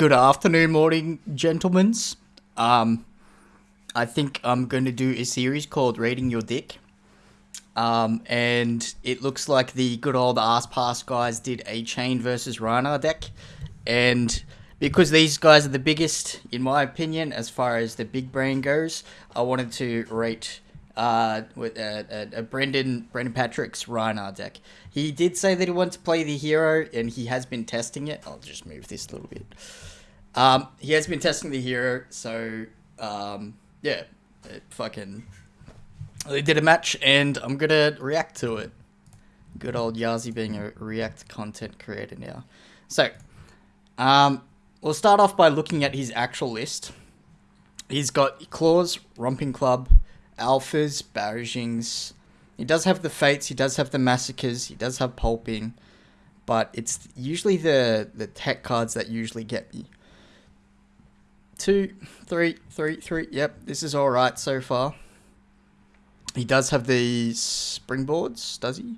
good afternoon, morning, gentlemen. Um, I think I'm going to do a series called Rating Your Dick. Um, and it looks like the good old ass pass guys did a Chane versus Rhinar deck. And because these guys are the biggest, in my opinion, as far as the big brain goes, I wanted to rate uh, with uh, uh, uh, Brendan Brendan Patrick's Rhinar deck. He did say that he wanted to play the hero, and he has been testing it. I'll just move this a little bit. Um, he has been testing the hero, so um, yeah, it fucking. They did a match, and I'm gonna react to it. Good old Yazi being a React content creator now. So, um, we'll start off by looking at his actual list. He's got Claws, Romping Club, Alphas, Barragings. He does have the Fates, he does have the Massacres, he does have Pulping, but it's usually the, the tech cards that usually get me. Two, three, three, three. Yep, this is alright so far. He does have the springboards, does he?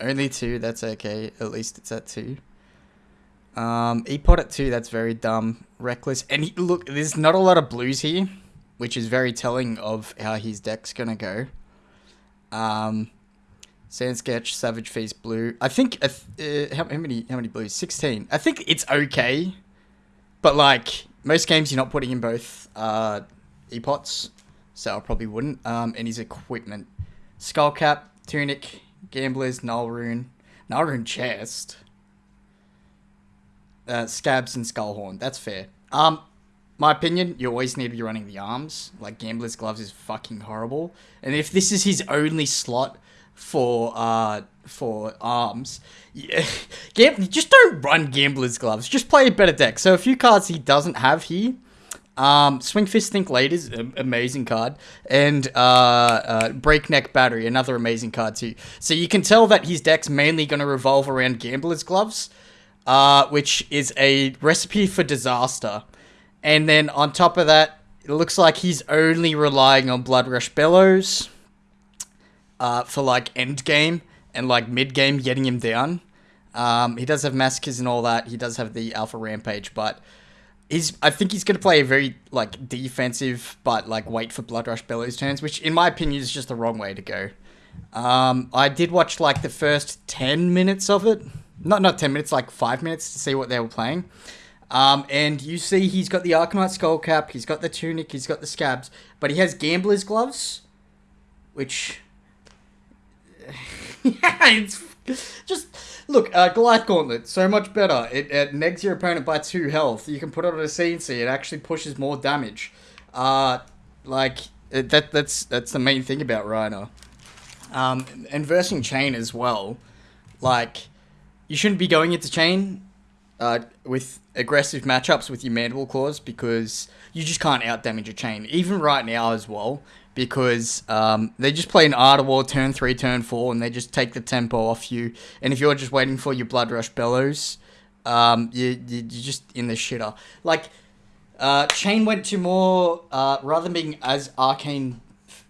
Only two, that's okay. At least it's at two. Um, E-Pod at two, that's very dumb. Reckless. And he, look, there's not a lot of blues here, which is very telling of how his deck's gonna go. Um, Sand Sketch, Savage Feast Blue. I think, uh, uh, how, how many how many blues? 16. I think it's okay. But, like, most games you're not putting in both uh, E-Pots, so I probably wouldn't. Um, and his equipment. Skullcap, Tunic, Gamblers, Nullrune. Nullrune Chest uh, scabs and skullhorn. That's fair. Um, my opinion, you always need to be running the arms. Like gambler's gloves is fucking horrible. And if this is his only slot for uh for arms, yeah, just don't run gambler's gloves. Just play a better deck. So a few cards he doesn't have here. Um, Swing Fist Think Late is an amazing card, and uh, uh, Breakneck Battery, another amazing card too. So you can tell that his deck's mainly going to revolve around Gambler's Gloves uh, which is a recipe for disaster. And then on top of that, it looks like he's only relying on Blood Rush Bellows uh, for like end game and like mid game getting him down. Um, he does have massacres and all that. He does have the Alpha Rampage, but he's I think he's gonna play a very like defensive but like wait for Blood Rush Bellows turns, which in my opinion is just the wrong way to go. Um, I did watch like the first ten minutes of it not not 10 minutes, like five minutes to see what they were playing. Um, and you see he's got the Arcanite skull cap, he's got the tunic, he's got the scabs, but he has gambler's gloves, which yeah, it's just look uh, Goliath Gauntlet so much better. It, it negs your opponent by two health. You can put it on a CNC. It actually pushes more damage. Uh, like it, that that's that's the main thing about Rhinar. Um, and versing Chane as well, like you shouldn't be going into Chane uh, with aggressive matchups with your mandible claws because you just can't out damage a Chane. Even right now as well, because um, they just play an Art of War turn three, turn four, and they just take the tempo off you. And if you're just waiting for your Blood Rush Bellows, um, you, you, are just in the shitter. Like, uh, Chane went to more, uh, rather than being as arcane,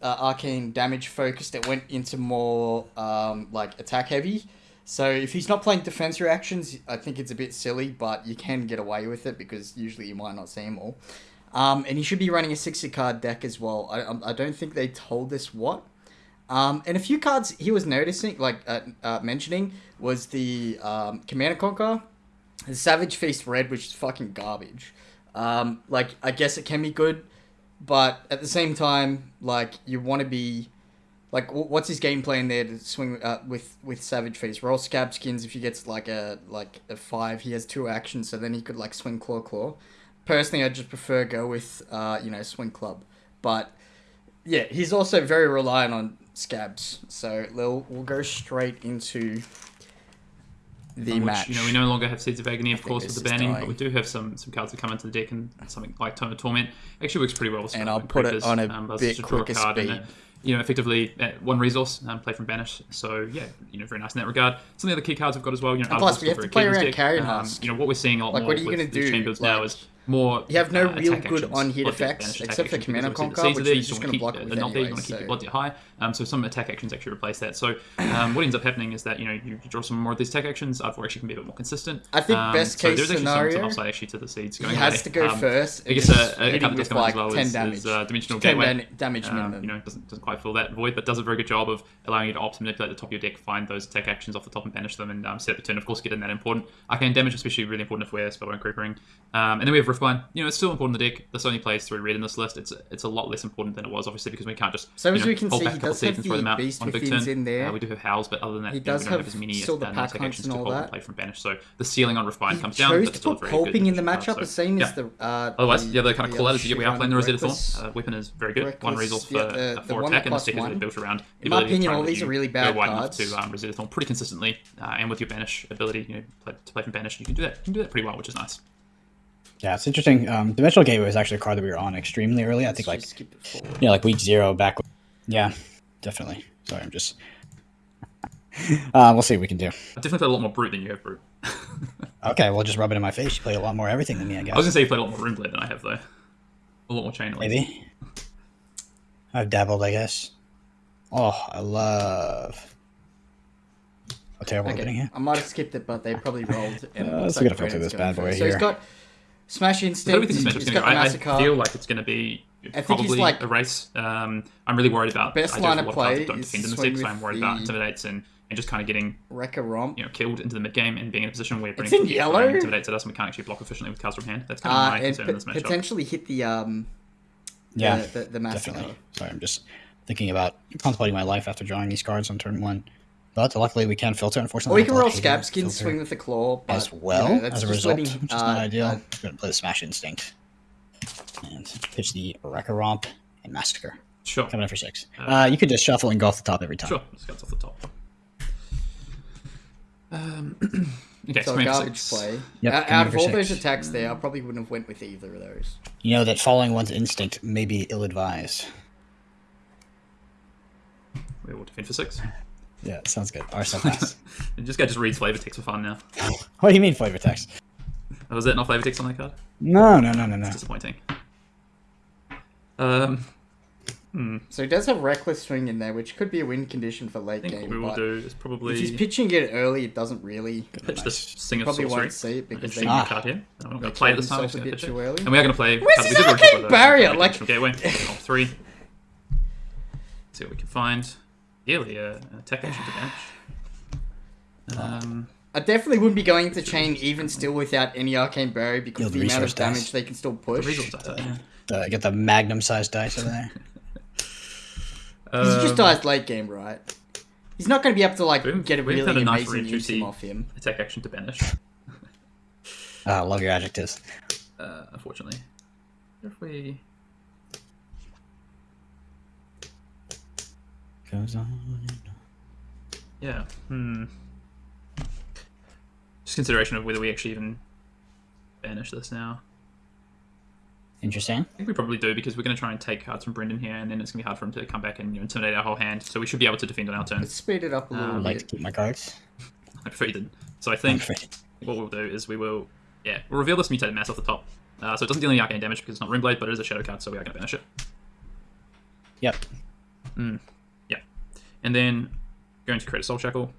uh, arcane damage focused, it went into more um, like attack heavy. So if he's not playing defense reactions, I think it's a bit silly, but you can get away with it because usually you might not see him all. Um, and he should be running a 60 card deck as well. I, um, I don't think they told us what. Um, and a few cards he was noticing, like uh, uh, mentioning, was the um, Command and Conquer, the Savage Feast Red, which is fucking garbage. Um, like, I guess it can be good, but at the same time, like, you want to be like, what's his game plan there to swing uh, with with Savage Feast? Roll Scab Skins. If he gets like a like a five, he has two actions, so then he could like swing Claw Claw. Personally, I just prefer go with uh, you know Swing Club, but yeah, he's also very reliant on scabs. So we'll we'll go straight into the which, match. You know, we no longer have Seeds of Agony, of course, with the banning, but we do have some some cards that come into the deck, and something like Tome of Torment actually works pretty well. With and I'll put it on a um, bit quicker speed you know, effectively uh, one resource um, play from banish. So yeah, you know, very nice in that regard. Some of the other key cards I've got as well. You know, plus we have to play around carrying um, You know, what we're seeing a lot like, more what are you with do? builds like, now is more. You have no uh, real good actions, on-hit blood effects, except for Command and Conquer, which you're just gonna wanna block keep, with they're not there, you want to keep so- your blood high. Um, so some attack actions actually replace that. So um, what ends up happening is that you know you, you draw some more of these attack actions. R4 actually can be a bit more consistent. I think Um, best so case there's actually some, scenario, some upside actually to the seeds going He has away. to go Um, first. I guess a, a couple of like as well 10 is, damage. is uh, Dimensional 10 Gateway. damage Um, minimum. you know, doesn't, doesn't quite fill that void, but does a very good job of allowing you to opt to manipulate the top of your deck, find those attack actions off the top and banish them, and um, set up a turn. Of course, get in that important. Arcane damage, especially really important if we're Spellbound Creepering. Um, and then we have Riftbind. You know, it's still important in the deck. This only plays through red in this list. It's it's a lot less important than it was, obviously, because we can't just So as know, we can hold see, back a couple does seeds have and throw the them out Beast on a big turn. in there. Uh, we do have Howls, but other than that, He you know, does we don't have have as many still the uh, pack hunts actions and to hold that. and play from banish. So the ceiling on Riftbind He comes down. chose but to put very good Pulping in the matchup, card, the same yeah. as the. Uh, Otherwise, the other kind of call out is you get we are playing the. Reckless. Uh, weapon is very good. One resource for, yeah, the- uh, the one attack, and the stick is built around. In my opinion, all these are really bad cards. to um, Resistful pretty consistently, uh, and with your banish ability, you know, to play from banish, you can do that. You can do that pretty well, which is nice. Yeah, it's interesting. Um, Dimensional Gateway was actually a card that we were on extremely early. I think like Just skip it forward. yeah, like week zero back. Yeah, definitely. Sorry, I'm just. Uh, we'll see what we can do. I definitely played a lot more brute than you have brute. Okay, we'll just rub it in my face. You play a lot more everything than me, I guess. I was gonna say you played a lot more Rune Blade than I have though. A lot more Chane. at least. Maybe. I've dabbled, I guess. Oh, I love. How terrible okay. getting Okay, here. I might have skipped it, but they probably rolled. And Uh, it looks let's like get a filter Brennan's this bad boy first. So he's here. got Smash I don't Instinct. think this match is He's going to got go. the I, I feel like it's going to be think he's probably like- a race. Um, I'm really worried about. Best I do have line a of play don't defend in to this swing deck, so I'm worried about intimidates and, and just kind of getting Wrecker Romp. you know killed into the mid game and being in a position where It's in yellow? intimidates at us and we can't actually block efficiently with cards from hand. That's kind of Uh, my and concern in this matchup. potentially hit the um Yeah, the, the, the Massacre. definitely. Sorry, I'm just thinking about contemplating my life after drawing these cards on turn one. But luckily, we can filter. Unfortunately, Or Unfortunately, you can I roll Scab Skin, swing with the Claw. But, as well you know, that's as a result, letting, which is uh, not ideal. uh, I'm going to play the Smash Instinct and pitch the Wrecker Romp and Massacre. sure, Coming in for six. Uh, you could just shuffle and go off the top every time. sure. Let's get off the top. Um, okay, so so a garbage garbage six. play. Yep, out coming out in of for all those attacks there, I probably wouldn't have went with either of those. You know that following one's instinct may be ill-advised. We will defend for six. Yeah, sounds good. Arsenal pass. And this guy just reads flavor text for fun now. what do you mean flavor text? Oh, was that not flavor text on that card? No, no, no, no, no. Disappointing. Um, hmm. So he does have Reckless Swing in there, which could be a win condition for late I think game. what we will but do is if he's pitching it early, it doesn't really. pitch this Sing of Probably Sorcery. won't see it because Interesting they Ah. card here. I'm not going to play it killed this time. I'm himself just a going to bit pitch it. too early. And we are going to play. Where's card his arcane the- barrier? the Like- Dimensional gateway. Roll three. See what we can find. Yearly uh, attack action to bench. Um, I definitely wouldn't be going to Chane even still without any arcane barrier because Yield of the amount of resource dice. damage they can still the push. resource dice, yeah. The, get the magnum-sized dice over there. Because he just Um, dies late game, right? He's not going to be able to like We've- get a we've really had a nice amazing use re-juicy- off him. Attack action to banish. Ah, love your adjectives. Uh, unfortunately. If we Goes on. Yeah. Hmm. Just consideration of whether we actually even banish this now. Interesting. I think we probably do because we're going to try and take cards from Brendan here, and then it's going to be hard for him to come back and you know, intimidate our whole hand. So we should be able to defend on our turn. Let's speed it up a little Um, I'd like to keep my cards. I prefer you didn't. So I think what we'll do is we will, yeah, we'll reveal this mutated mass off the top. Uh, so it doesn't deal any arcane damage because it's not Runeblade, but it is a shadow card, so we are going to banish it. Yep. Yeah. And then going to create a Soul Shackle,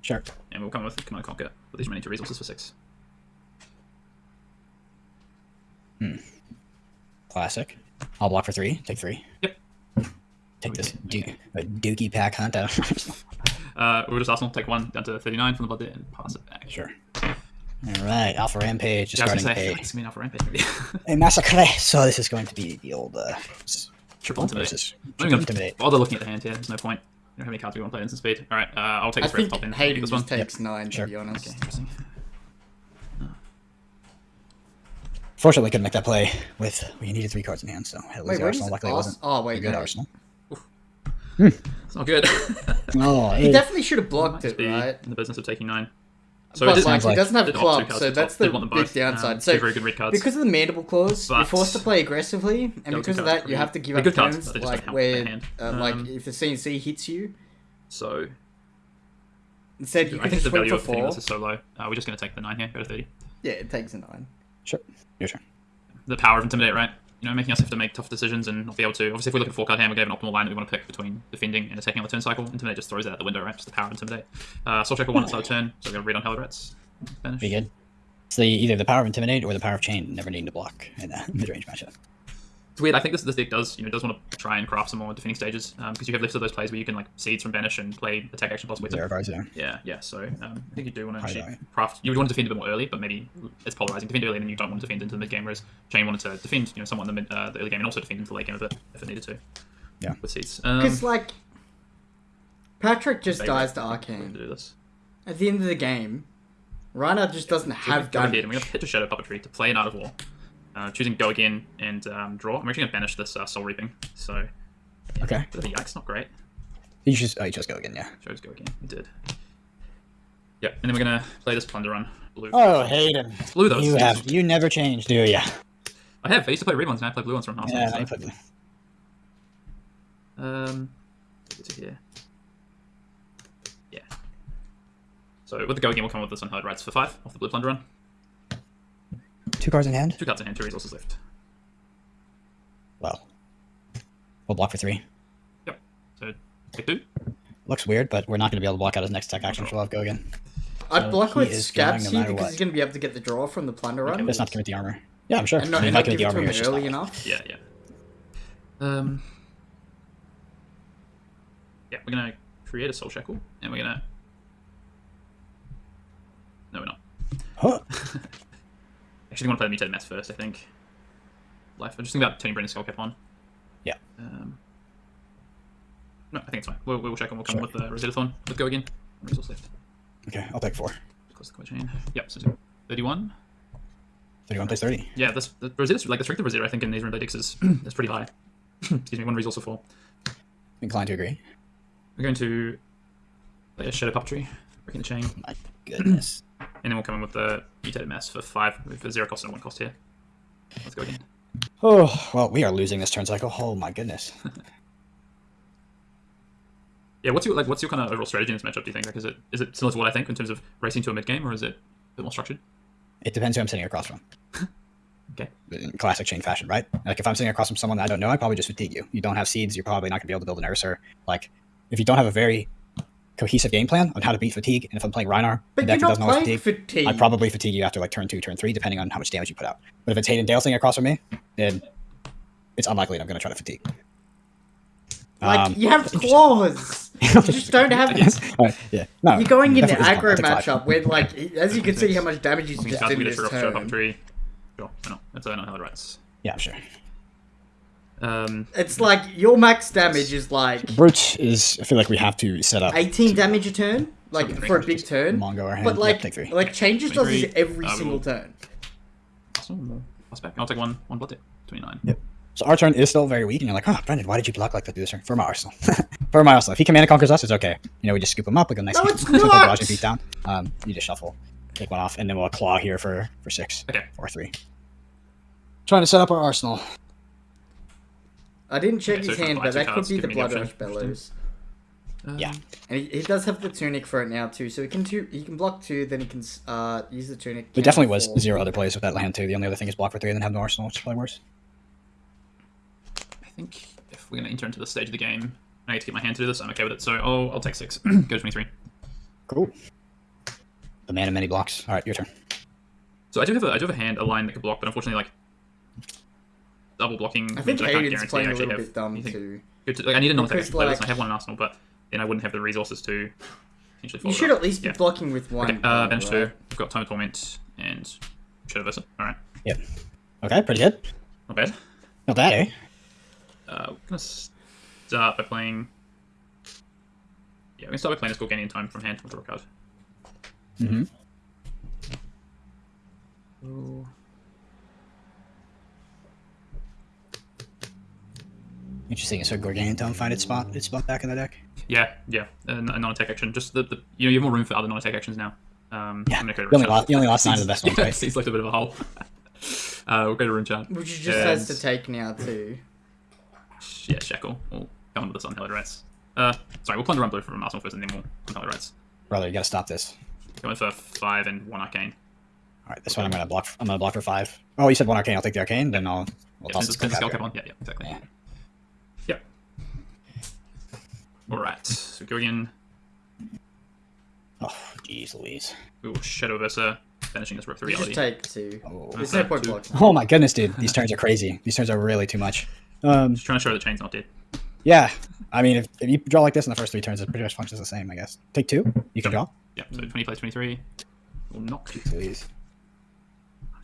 Sure. and we'll come with Command Conquer with these remaining two resources for six. Hmm. Classic. I'll block for three. Take three. Yep. Take this du- a dookie pack hunt out. Uh, we'll just Arsenal take one down to 39 from the blood there and pass it back. sure. All right. Alpha Rampage. Yeah, I was gonna say, a, it's be enough for rampage, a massacre. So this is going to be the old uh, Triple intimidate. versus I'm triple gonna intimidate. While they're looking at the hand here, there's no point. You don't have any cards we want to play instant speed. Alright, uh, I'll take I this for the think top end. Hayden this just one. takes nine, Sure. to be honest. Okay, interesting. Fortunately, couldn't make that play with we needed three cards in hand, so had to Wait, lose the where does Arsenal. Luckily, it wasn't Oh, a wait, good no. Arsenal. It's not good. Oh, He it- definitely should have blocked it, right? in the business of taking nine. So but it did, like, sounds he doesn't have did opt two clubs, cards so that's the Did want them big downside. Um, so two very good red cards. because of the mandible claws, you're forced to play aggressively, and because of that, you have to give up good cards, turns, but they just like where, their hand. uh, like Um, if the CNC hits you, So instead you I can think just the value for of hitting four. this is so low. Uh, we're just going to take the nine here, go to 30. Yeah, it takes a nine. Sure. Your turn. The power of Intimidate, right? You know, making us have to make tough decisions and not be able to. Obviously, if we look at a four card hand, we have an optimal line that we want to pick between defending and attacking on the turn cycle. Intimidate just throws that out the window, right? Just the power of Intimidate. Uh, Soul Shackle one, it's our turn, so we're going to read on Hell Rats. Finish. Be good. It's the either the power of intimidate or the power of chain, never needing to block in a mid range matchup. It's weird. I think this this deck does you know does want to try and craft some more defending stages because you have lifts of those plays where you can like seeds from banish and play attack action plus Zero with cards there. Yeah, yeah. So um, I think you do want to actually right. craft. You would want to defend a bit more early, but maybe it's polarizing. Defend early, and then you don't want to defend into the mid game. Whereas Chane wanted to defend, you know, somewhat in the, mid, uh, the early game, and also defend into the late game of it if it needed to. Yeah. With seeds. Um, Because like, Patrick just dies to to arcane. do this. At the end of the game, Rhinar just doesn't So have we go ahead damage. and we're gonna hit a Shadow Puppetry to play an Art of War. Uh, choosing go again and um, draw. I'm actually gonna banish this uh, Soul Reaping. So Okay. bit of a yikes, not great. You just oh, you just go again, yeah. Chose go again. It did. Yep, and then we're gonna play this Plunder on blue. Oh, Hayden. blue though. You it's- have you never change, do ya? I have. I used to play red ones, and I play blue ones from Arsenal. Yeah, so- I put Um, take to here. Yeah. So with the go again, we'll come with this on hard rights for five off the blue plunder run. Two cards in hand. Two cards in hand, two resources left. Well, we'll block for three. Yep. So take two. Looks weird, but we're not going to be able to block out his next tech action, so we'll have go again. I'd So block with is Scabs going no here because what. he's going to be able to get the draw from the plunder run. Let's not to commit the armor. Yeah, I'm sure. and not, I mean, and if I not give the it to armor here, him early not- enough. Yeah, yeah. Um. Yeah, we're gonna create a soul shackle, and we're gonna. No, we're not. Huh. Actually, I want to play the mutated mass first. I think. Life. I'm just thinking about turning Brendan's skull cap on. Yeah. Um. No, I think it's fine. We'll, we'll shackle. We'll come Sure. with the Rosetta Thorn. Let's go again. Resource left. Okay, I'll take four. Close the chain. Yep. So. Thirty-one. 31 plays 30. Yeah, this the like the strength of Rosetta, I think in these Rainbow decks is is pretty high. Excuse me. One resource of four. Inclined to agree. We're going to play a Shadow Puppetry, breaking the chain, My goodness. And then we'll come in with the Mutated Mass for five, a zero cost and one cost here. Let's go again. oh, well, we are losing this turn cycle. Oh, my goodness. Yeah, what's your like? What's your kind of overall strategy in this matchup? Do you think? Like, is it is it similar to what I think in terms of racing to a mid game, or is it a bit more structured? It depends who I'm sitting across from. Okay. In classic Chane fashion, right? Like, if I'm sitting across from someone that I don't know, I'd probably just fatigue you. You don't have seeds, you're probably not going to be able to build an Ursa. Like, if you don't have a very cohesive game plan on how to beat fatigue, and if I'm playing Rhinar, But the deck you're that not doesn't playing fatigue, fatigue. I'd probably fatigue you after like turn two, turn three, depending on how much damage you put out. But if it's Hayden Dale sitting across from me, then it's unlikely that I'm going to try to fatigue. Like Um, you have claws. you just don't have. All right, yeah. No, You're going in the definitely aggro is fine. I'll take five. matchup where, like, as you can see how much damage he's These just cards did we in get this turn. Puppetry. Sure, why not? That's uh, not how it writes. Yeah, I'm sure. Um, It's like your max damage is like Brute is. I feel like we have to set up 18 damage a turn, like Something for a big turn. Mongo our hand. But like, take three. like changes does this every we single turn. plus back. I'll take one one blood tip. Twenty nine. Yep. So our turn is still very weak, and you're like, oh, Brendan, why did you block like that this turn? For my arsenal. For my arsenal. If he command conquers us, it's okay. You know, we just scoop him up, we go nice No, and it's with the not! barrage and beat down. Um, you just shuffle, take one off, and then we'll claw here for for six Okay. or three. Trying to set up our arsenal. I didn't check Okay, so his if hand, but that could be the give me the Blood. Rush Bellows. Um, Yeah. And he, he does have the tunic for it now too, so he can two, he can block two, then he can uh use the tunic. There definitely was four. zero other plays with that land too. The only other thing is block for three and then have no arsenal, which is probably worse. I think if we're gonna enter into the stage of the game, I need to get my hand to do this. I'm okay with it. So I'll I'll take six. Go twenty three. Cool. The man of many blocks. All right, your turn. So I do have a I do have a hand a line that can block, but unfortunately like double blocking. I think means I can't Hayden's guarantee playing I a actually little bit dumb anything too. good to- like, I need a non-attack Because, action like- I have one in Arsenal, but then I wouldn't have the resources to potentially. You follow should it up. at least be Yeah. blocking with one. Okay, uh, bench right. two. We've got Tome of Torment and Shadow Versa. All right, Yep. Okay, pretty good. not bad. Not bad, eh? Uh, we're gonna start by playing. Yeah, we're gonna start by playing this Gorganian Tome from hand with draw a card. Mm-hmm. Ooh. Interesting. So Gorganian Tome find its spot its spot back in the deck. Yeah, yeah, a, a non-attack action. Just the, the you know you have more room for other non-attack actions now. Um, Yeah, I'm gonna go to You only Rune lost, only lost nine of the best ones, Yeah, right? seems like a bit of a hole. uh, we'll go to Rune Chant. Which he just has to take now too. Yeah, Shackle. We'll come with this on Hellid Rats. Uh, sorry, we'll plunder on blue from Arsenal first, and then we'll on Hellid Rats. Brother, you gotta stop this. Going for five and one arcane. All right, this one I'm gonna block. I'm gonna block for five. Oh, you said one arcane. I'll take the arcane. Then I'll. We'll Yeah, toss send this the- skull skull cap cap on. Yeah, yeah, exactly. Yeah. All right. So go again. Oh, jeez, Louise. Ooh, Shadow Versa, finishing this rip through You just reality. take two. Oh. There's no point Two. blocking. Oh my goodness, dude. These turns are crazy. These turns are really too much. Um, Just trying to show the chain's not dead. yeah. I mean, if, if you draw like this in the first three turns, it pretty much functions the same, I guess. Take two. You can draw. Yeah, so 20 plays 23. Will knock. Jeez, Louise.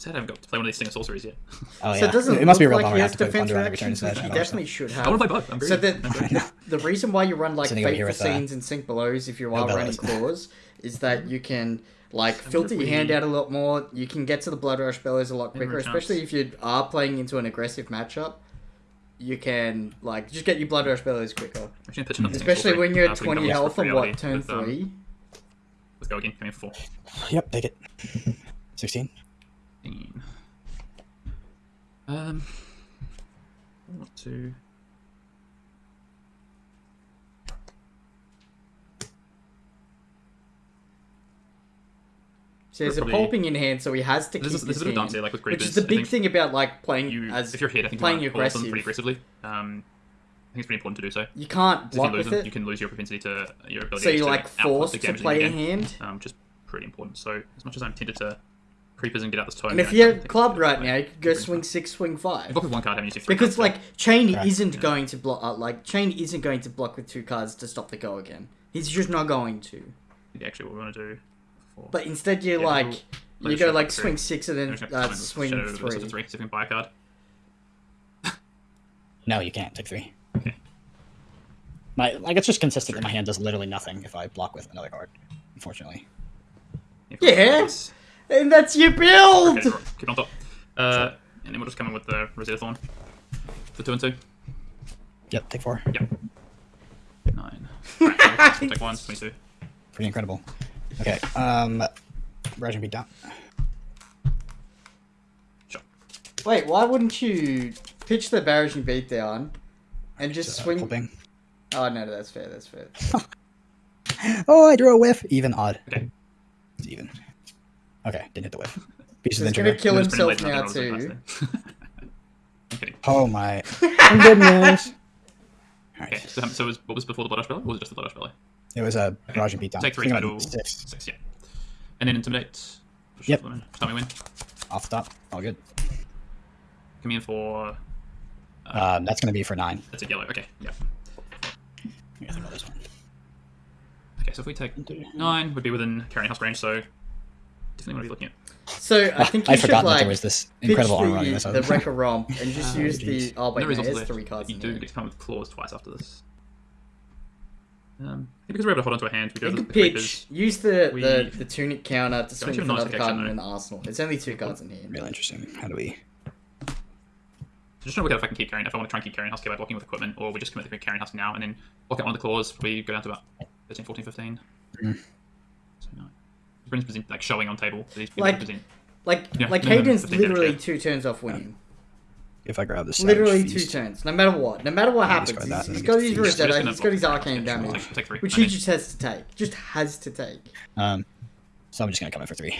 I'm sad I haven't got to play one of these single sorceries yet. Oh So yeah. it doesn't it must be a look real like bummer. I have to put defensive thunder on every turn instead. which he definitely should have. I want to play both. I'm So very the, the the reason why you run like Sitting over fateful scenes and sync belows if you are no running claws is that you can like filter your hand out a lot more. You can get to the blood rush bellows a lot quicker, especially if you are playing into an aggressive matchup. You can like just get your blood rush bellows quicker, Actually, pitch another single especially when you're at so we can twenty health for on what turn with, um, three. Let's go again. Coming for four. Yep, take it. 16. 15. Um, what to? So there's a probably- pulping in hand, so he has to keep There's a, there's his a bit of hand, dance here, like with which is the big thing about like playing You, as if you're hit, I think playing you want to call them aggressive. pretty aggressively. Um, I think it's pretty important to do so. You can't 'Cause If you lose with them, it, you can lose your propensity to your ability. so you're to like output forced the to damage play you a hand. um, which is pretty important. So as much as I'm tempted to creepers and get out this tone, And if you don't have think club right now, you could go swing not- six, swing five. Block with one card, having used your three Because cards, like Chane Correct. isn't Yeah. going to block. Uh, like Chane isn't going to block with two cards to stop the go again. He's just not going to. so actually what we want to do. For, But instead, you Yeah, like we'll- you let's go like three. swing six and I'm then just gonna uh, comment with swing Shadow Versa three. three. See if we can buy a card. No, you can't. Take three. Okay. My like it's just consistent that my hand does literally nothing if I block with another card. Unfortunately. Yeah. yes. And that's your build. Okay, right, keep it on top. Uh, and then we'll just come in with the Rosetta Thorn. The two and two. Yep, take four. Yep. Nine. Right, so take one, 22. Pretty incredible. Okay. Um, Rajin beat down. Sure. Wait, why wouldn't you pitch the barrage and beat down, and just Uh, swing? flipping. Oh no, that's fair. That's fair. Oh, I drew a whiff. Even odd. Okay. It's even. Okay, didn't hit the whiff. Pieces He's of gonna kill It himself now too. like that. I'm kidding. Oh my goodness. Okay, Alright. so, so was, what was before the Blood Rush Belly? Or was it just the Blood Rush Belly? It was a Rajin beat down. Take three, I total six Six, yeah. And then Intimidate. Just Yep. shuffle them in. Just Tell me when. off the top. All good. Come in for. Um, that's gonna be for nine. That's a yellow. Okay, yeah. Here's another one. Okay, so if we take nine, would be within carrying house range, so definitely want to be looking at. So I think you I'd should forgotten that like there was this pitch incredible armor the, running this. the Wrecker Romp and just Oh, use the. jeez. Oh wait, there is no, also there's three cards. You in do here. get to come with claws twice after this. Um, because we're able to hold onto our hand, we do You have can the pitch. creepers. Use the, We- the, the tunic counter to swing actually for another take card action, in though. an arsenal. It's only two cards in here. Really interesting. How do we? Just trying to work out if I can keep carrying, if I want to try and keep Carrion Husk by blocking with equipment, or we just commit to Carrion Husk now and then block out one of the claws. We go down to about 13, 14, 15. Mm. So, no. Britain's present, like showing on table. These people Like- present. Like Yeah, like no, no, Hayden's 15 damage, literally two turns off winning. If I grab this. Savage Literally two Feast- turns, no matter what. No matter what Yeah, happens, discard he's, that and he's got his Feast. We're Rosetta, he's got his arcane damage, Take, take three. which and he then- just has to take. Just has to take. Um, so I'm just gonna come in for three.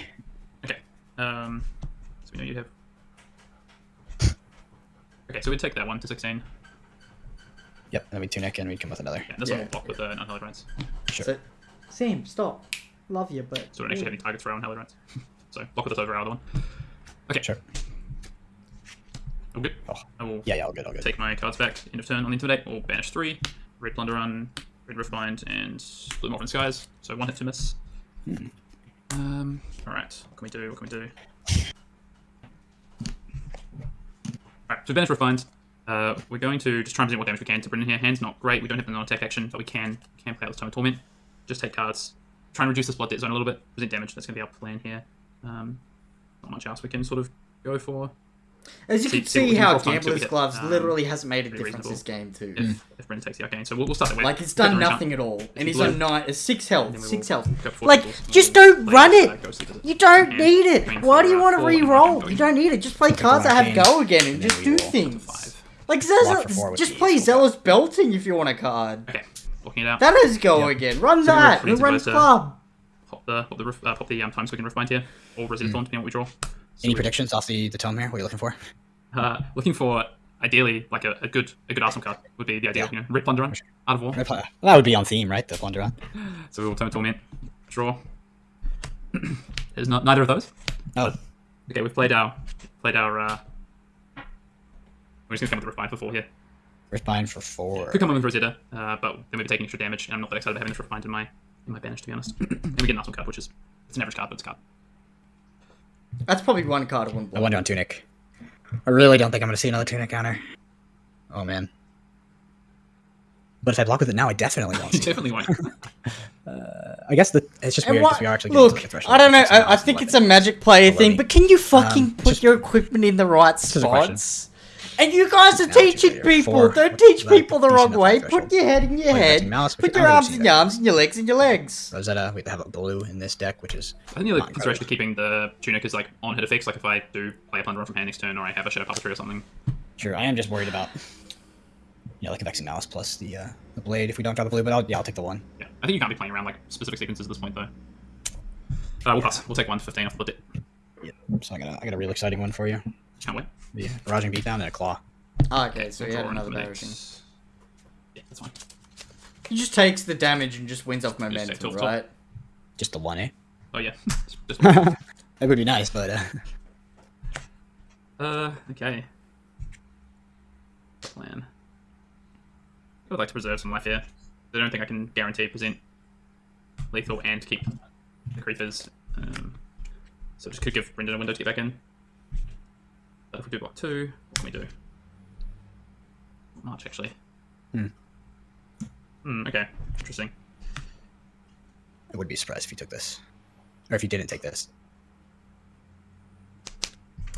Okay. Um, so we know you have. Okay, so we take that one to 16. Yep. And then we tunic and we come with another. Yeah, this Yeah. one will block with the non Hellly Rights. Sure. So, Sam, stop. Love you, but So we don't actually have any targets for our own Hellly Rights. so block with this over our other one. Okay. Sure. All good. Oh. I will Yeah. Yeah. All good. All good. take my cards back. End of turn on the Intimidate. We'll banish three. Red Plunder Run, Red Riftbind, and Blue Morphin Skies. So one hit to miss. Hmm. Um, Alright, what can we do? What can we do? Alright, so banish Riftbind. Uh, we're going to just try and present what damage we can to Brendan here. Hand's not great. We don't have the non-attack action, but we can can play out this Tome of Torment. Just take cards. Try and reduce this blood debt zone a little bit. Present damage. That's going to be our plan here. Um, not much else we can sort of go for. As you See- can see see how cross time, see what we Gambler's. Gloves Um, literally hasn't made a pretty difference this game too. If, if Brendan takes the arcane. So we'll, we'll start that way. Like it's done nothing at all, and he's on nine, uh, six health, And then we six health. Like, just don't run uh, it. Ghost You don't And need it. Why do you want to re-roll? You don't need it. Just play cards that have go again and and just do things. Like Block for four Zealous, just play Zealous Belting if you want a card. Okay, blocking it out. That is go Yep. again. Run So that. Who runs to run go to- club. pop the pop the roof, uh, pop the um, time squeaking roof bind here, or Rosetta Thorn, depending on what we draw. So Any we- predictions off the, the tome here? What are you looking for? Uh, looking for ideally like a, a good a good Arsenal card would be the ideal. Yeah. You know, Rip Plunder Run, Art of War. That would be on theme, right? The Plunder Run. So we will turn Torment, draw. There's not neither of those. Oh, Okay, we've played our played our. Uh, we're just gonna come with the Riftbind for four here. Riftbind for four. Could come in with Rosetta, uh, but then we'd be taking extra damage, and I'm not that excited about having this Riftbind in my in my banish to be honest. and we get an awesome card, which is it's an average card, but it's a card. That's probably one card I wouldn't I block. wonder on Tunic. I really don't think I'm going to see another Tunic counter. Oh, man. But if I block with it now, I definitely won't You definitely won't. I guess the, it's just And weird because we are actually getting to, look, threshold I don't know. I, I think it's a magic player thing, but can you fucking Um, put just- your equipment in the right is a question. spots? And you guys are teaching people. Four. Don't teach Like, people the wrong way. threshold. Put your head in your Like, head. Maxi Mouse, Put your arms in your arms and your legs in your legs. Rosetta, we have a blue in this deck, which is I think the other Not consideration is keeping the tunic is like on hit effects, like if I do play a plunder run from hand next turn, or I have a shadow puppetry or something. Sure, I am just worried about yeah, like a Vexing Malice plus the uh, the blade if we don't draw the blue, but I'll, yeah, I'll take the one. Yeah, I think you can't be playing around like specific sequences at this point though. Uh, we'll pass. We'll take one fifteen off the tip. Yeah. So I got a, I got a real exciting one for you. Can't wait. The barraging beatdown and a claw. Ah, okay, so he had another intimidate. barraging. Yeah, that's fine. He just takes the damage and just wins off take momentum, tilt, tilt. right? Just the one, eh? Oh yeah. That would be nice, but uh, uh, okay. Plan. I would like to preserve some life here. I don't think I can guarantee present lethal and keep the creepers. Um, so just could give Brendan a window to get back in. But if we do block two, what can we do? Not much actually. Hmm. Hmm, okay. Interesting. I would be surprised if you took this, or if you didn't take this.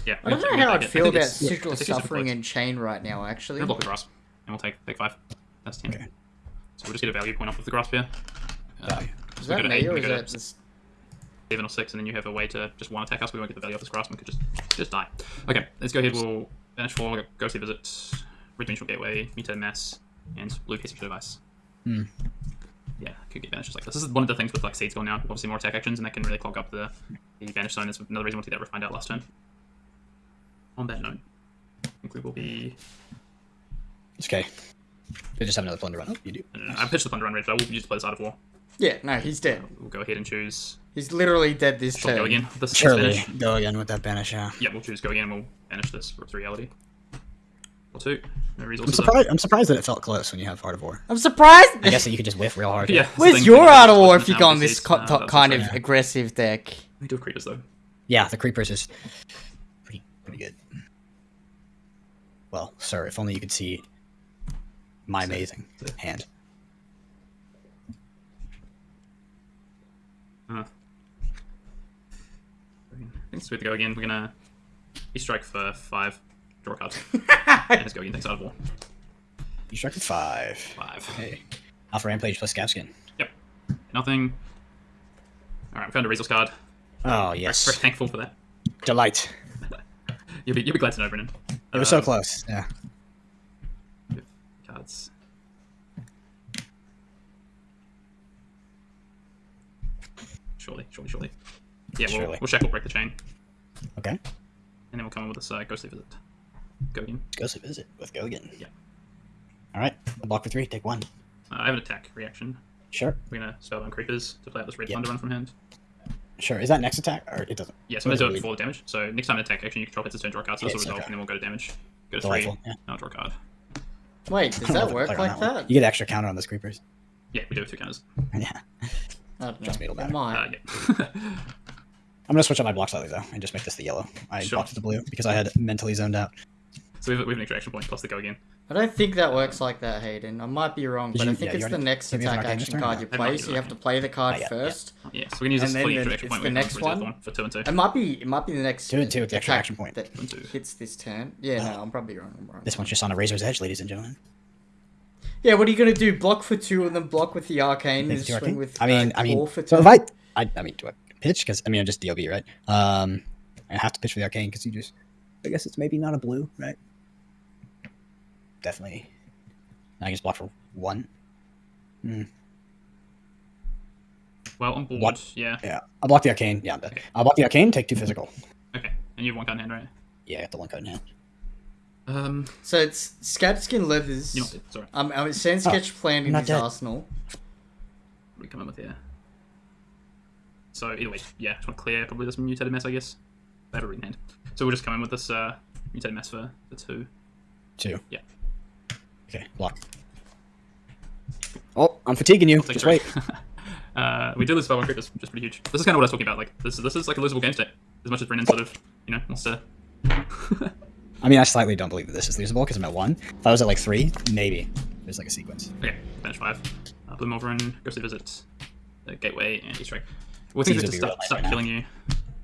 Yeah. I don't we- we know how I'd feel about it's- Sigil it's actually Suffering super and Chane right now, actually. We'll block the grasp, and we'll take take five. That's ten. Okay. So we'll just get a value point off of the grasp here. Uh, Is we that me eight, or we is that just... seven or six, and then you have a way to just one attack us. We won't get the value off this grasp. and We could just just die. Okay, let's go ahead. We'll banish four, ghostly visit, red dimensional gateway, mutate mass, and blue case of device. Hmm. Yeah, could get banished just like this. This is one of the things with like seeds going now. Obviously more attack actions, and that can really clog up the the banish zone. Is another reason why we'll take that Riftbind out last turn. On that note, I think we will be. It's okay. They just have another plunder run. Oh, you do. I, don't know, I pitched the plunder run red, but I will use to play this Art of War. Yeah, no, he's dead. We'll go ahead and choose. He's literally dead this Shall turn. go again. This, this Surely banish. go again with that banish. Yeah. Yeah, we'll choose go again and we'll banish this for reality. Or two. No I'm surprised. I'm surprised that it felt close when you have Art of War. I'm surprised. I guess that you could just whiff real hard. Yeah. Where's your we Art of War if you down go on this these, co- uh, kind of also- aggressive deck? We do have creepers though. Yeah, the creepers is pretty pretty good. Well, sir, if only you could see my amazing hand. Uh, I think it's good to go again. We're gonna he strike for five, draw a card, and let's go again. Thanks Art of War. You struck with five. Five. Hey, Alpha Rampage plus Scabskin. Yep. Nothing. All right, we found a resource card. Oh Very, yes, very thankful for that. delight. You'll be you'll be glad to know, Brennan. It was so um, close. Yeah. Cards. Surely, surely, surely. Yeah, we'll, Surely. we'll shackle break the chain, Okay. and then we'll come in with this uh, ghostly visit. Go again. Let's go to visit with Gogan. Yeah. All right. A block for three. Take one. Uh, I have an attack reaction. Sure. We're gonna Spellbound Creepers to play out this red Yeah. thunder run from hand. Sure. Is that next attack or it doesn't? Yeah, so What I'm does gonna it do it before the damage. So next time an attack action, you control hits a turn, draw a card, so this will resolve, okay. and then we'll go to damage. Go to three. Delightful. Yeah. Now draw a card. Wait, does I don't know that work like one. that? You get extra counter on those creepers. Yeah, we do have two counters. Yeah. I don't Trust know. me, it'll It matter. might. Uh, yeah. I'm gonna switch up my block slightly though, and just make this the yellow. I Sure. blocked with the blue because I had mentally zoned out. so we have, we have an extra action point plus the go again. I don't think that works like that, Hayden. I might be wrong, Did but you- I think yeah, it's the next have you used an attack action turn card you I play, so you have to play the card yet, first. Oh, yeah, so we can use this And then fully the- extra action it's point. the next can reserve one? for two and two. It might be. It might be the next Two and two with the extra action point. that hits this turn. Yeah, no, I'm probably wrong. I'm wrong. This one's just on a razor's edge, ladies and gentlemen. Yeah, what are you gonna do? Block for two and then block with the arcane and swing arcane? with. I mean, uh, I mean, claw for so two? if I, I, I mean, do I pitch? Because I mean, I'm just DOB, right? Um, I have to pitch for the arcane because you just, I guess it's maybe not a blue, right? Definitely. I can just block for one. Hmm. Well on board. What? Yeah. Yeah, I'll block the arcane. Yeah, I'm dead. I'll block the arcane. Take two physical. Okay. And you have one card in hand, right? Yeah, I got the one card in hand. Um. So it's Scabskin Leathers. You know, sorry. Um, um, Sand Sketch playing in not his dead. arsenal. What are we coming with here? So either way, yeah, just want to clear probably this mutated mess, I guess. They have a written hand. So we'll just come in with this uh, mutated mess for the two. Two. Yeah. Okay, block. Oh, I'm fatiguing you. Just three. wait. uh, we did lose spell one crit, that's just pretty huge. This is kind of what I was talking about. Like this, this is like a losable game state. As much as Brennan sort of, you know, wants to. I mean, I slightly don't believe that this is losable because I'm at one. If I was at like three, maybe there's like a sequence. okay, finish five. Uh, Bloom over and ghostly visit, the gateway and East Strike. Well, things These have to be start, start killing you.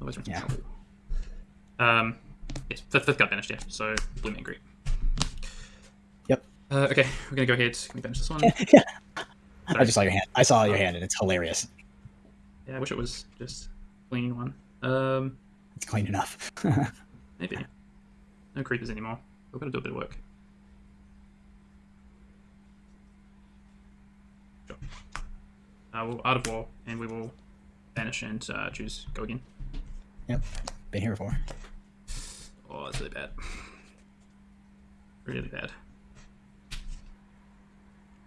Otherwise, Yeah. Um, yes, fifth, fifth card banished, yeah. So Bloom and Greet. Yep. Uh, okay, we're gonna go ahead. Can we banish this one? yeah. I just saw your hand. I saw your hand, and it's hilarious. Yeah, I wish it was just clean one. Um, It's clean enough. maybe. No creepers anymore. We're gonna do a bit of work. Sure. Uh, we'll Art of War, and we will banish and uh, choose go again. yep. Been here before. Oh, that's really bad. Really bad.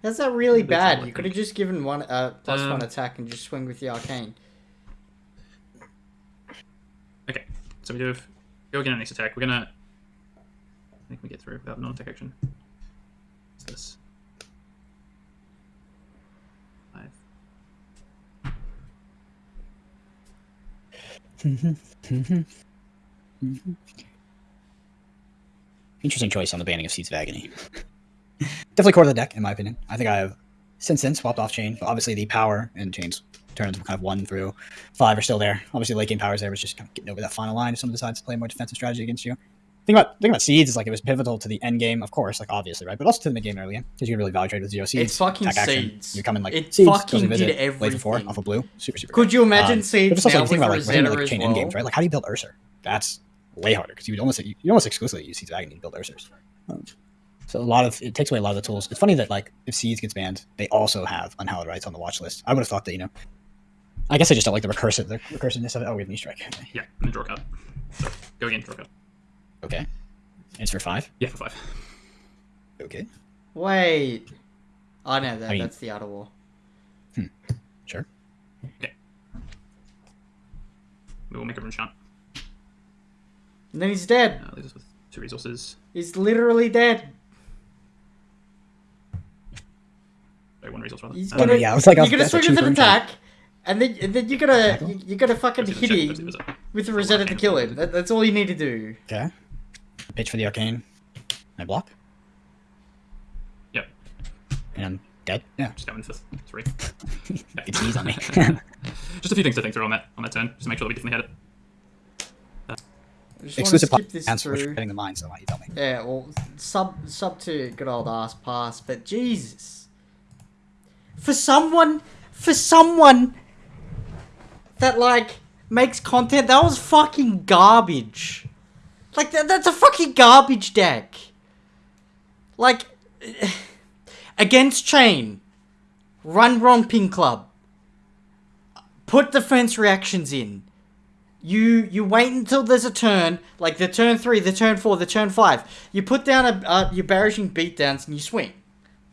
That's not really That's bad. all You could have just given one uh, plus Um, one attack and just swing with the arcane. Okay, so we do have go again on next attack. We're gonna. I think we get through without non-attack action. What's this? Five. Mm-hmm. Mm-hmm. Mm-hmm. Interesting choice on the banning of Seeds of Agony. Definitely core of the deck, in my opinion. I think I have since then swapped off Chane. But obviously, the power and chains turns kind of one through five are still there. Obviously, late game powers there was just kind of getting over that final line if someone decides to play more defensive strategy against you. Think about think about seeds is like it was pivotal to the end game, of course, like obviously, right? But also to the mid game early game because you can really value trade with zero seeds. It's fucking attack action. seeds. You come in like It seeds, fucking goes and visit, did late before everything. off a blue, super super. Could good. you imagine Um, seeds but just also now like, think with about like, when, Rosetta like chain well? end games, right? Like how do you build Ursa? That's way harder because you would almost you almost exclusively use Seeds of Agony to build Ursas. Um, so a lot of it takes away a lot of the tools. It's funny that like if Seeds gets banned, they also have Unhallowed Rights on the watch list. I would have thought that you know. I guess I just don't like the recursive the recursiveness of it. Oh, we have knee strike. Okay. Yeah, and draw a card. So go again, draw a card. Okay. It's for five. Yeah, for five. Okay. Wait. Oh no, that, I mean- that's the outer wall. Sure. Okay. We will make a rune chant. And then he's dead. Uh, leaves us with two resources. He's literally dead. Sorry, one resource rather. He's Uh, gonna. yeah, I was like, you're was- gonna that's a swing with an cheap rune attack, and then and then you're gonna you- you're gonna fucking hit Visit, him with the Rosetta to kill him. That, that's all you need to do. Okay. Pitch for the arcane. I block. Yep, And I'm dead. Yeah. just go in for three. It's sneeze on me. Just a few things to think through on that on that turn, just to make sure that we definitely had it. I just want to Exclusive skip this plans for through. hitting the mine, so why you tell me? Yeah, well, sub sub to good old ass pass, but Jesus, for someone, for someone that like makes content, that was fucking garbage. Like that, that's a fucking garbage deck. Like against Chane, run romping club, put defense reactions in you you wait until there's a turn, like the turn three, the turn four, the turn five. You put down a uh, your barraging beatdowns and you swing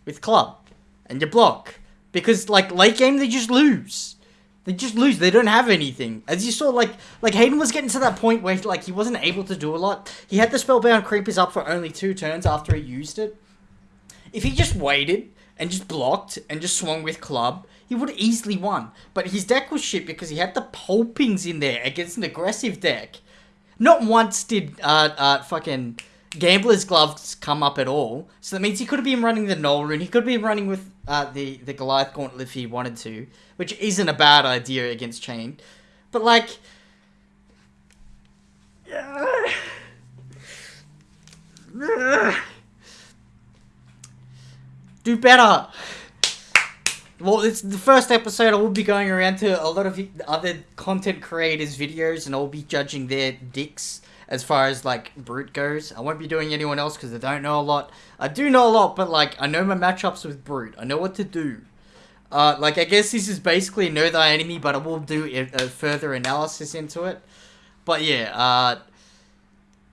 with club, and you block because like late game they just lose. They just lose. They don't have anything. As you saw, like like Hayden was getting to that point where like he wasn't able to do a lot. He had the spellbound creepers up for only two turns after he used it. If he just waited and just blocked and just swung with club, he would have easily won. But his deck was shit because he had the pulpings in there against an aggressive deck. Not once did uh, uh fucking gambler's gloves come up at all. So that means he could have been running the null rune. He could have been running with uh, the the Goliath gauntlet if he wanted to, which isn't a bad idea against Chane. But like. Do better. Well, it's the first episode. I will be going around to a lot of other content creators' videos, and I'll be judging their dicks as far as like brute goes. I won't be doing anyone else because I don't know a lot. I do know a lot, but like I know my matchups with brute. I know what to do. Uh, like I guess this is basically know thy enemy, but I will do a, further analysis into it. But yeah, uh,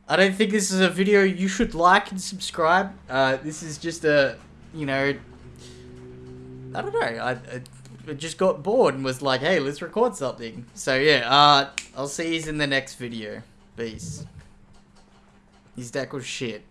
I don't think this is a video you should like and subscribe. Uh, this is just a, you know, I don't know. I, I just got bored and was like, hey, let's record something. So yeah, uh, I'll see you in the next video. Peace. His deck was shit.